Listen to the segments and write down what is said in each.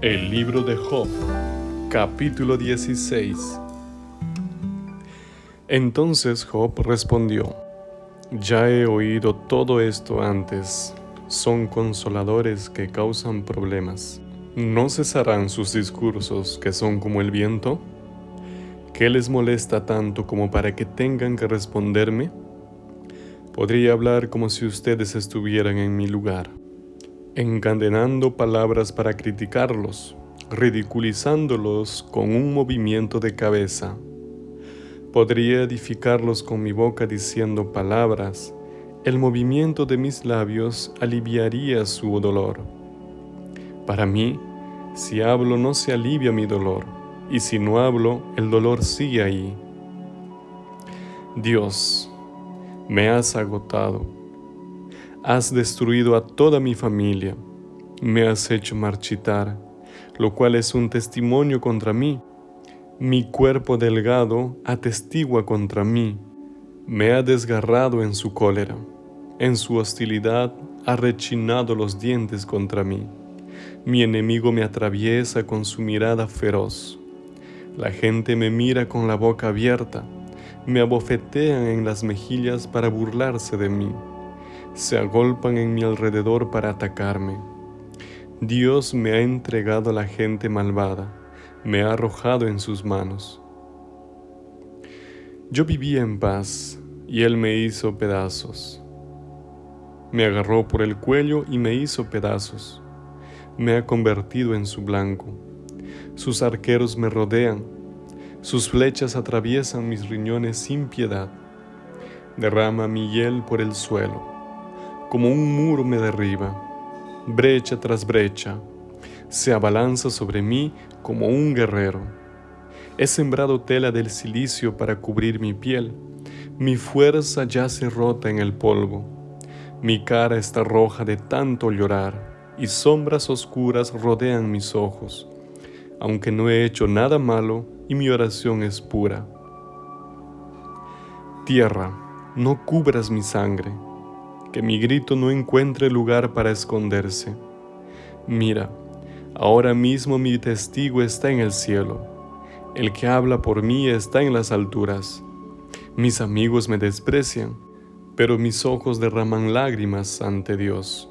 El libro de Job, capítulo 16. Entonces Job respondió, Ya he oído todo esto antes, son consoladores que causan problemas. ¿No cesarán sus discursos que son como el viento? ¿Qué les molesta tanto como para que tengan que responderme? Podría hablar como si ustedes estuvieran en mi lugar encadenando palabras para criticarlos, ridiculizándolos con un movimiento de cabeza. Podría edificarlos con mi boca diciendo palabras, el movimiento de mis labios aliviaría su dolor. Para mí, si hablo no se alivia mi dolor, y si no hablo, el dolor sigue ahí. Dios, me has agotado Has destruido a toda mi familia, me has hecho marchitar, lo cual es un testimonio contra mí. Mi cuerpo delgado atestigua contra mí, me ha desgarrado en su cólera, en su hostilidad ha rechinado los dientes contra mí. Mi enemigo me atraviesa con su mirada feroz. La gente me mira con la boca abierta, me abofetean en las mejillas para burlarse de mí se agolpan en mi alrededor para atacarme. Dios me ha entregado a la gente malvada, me ha arrojado en sus manos. Yo vivía en paz y Él me hizo pedazos. Me agarró por el cuello y me hizo pedazos. Me ha convertido en su blanco. Sus arqueros me rodean. Sus flechas atraviesan mis riñones sin piedad. Derrama mi hiel por el suelo como un muro me derriba, brecha tras brecha, se abalanza sobre mí como un guerrero. He sembrado tela del silicio para cubrir mi piel, mi fuerza yace rota en el polvo, mi cara está roja de tanto llorar y sombras oscuras rodean mis ojos, aunque no he hecho nada malo y mi oración es pura. Tierra, no cubras mi sangre, que mi grito no encuentre lugar para esconderse. Mira, ahora mismo mi testigo está en el cielo, el que habla por mí está en las alturas. Mis amigos me desprecian, pero mis ojos derraman lágrimas ante Dios.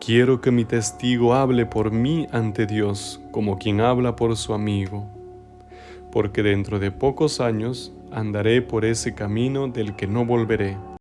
Quiero que mi testigo hable por mí ante Dios como quien habla por su amigo, porque dentro de pocos años andaré por ese camino del que no volveré.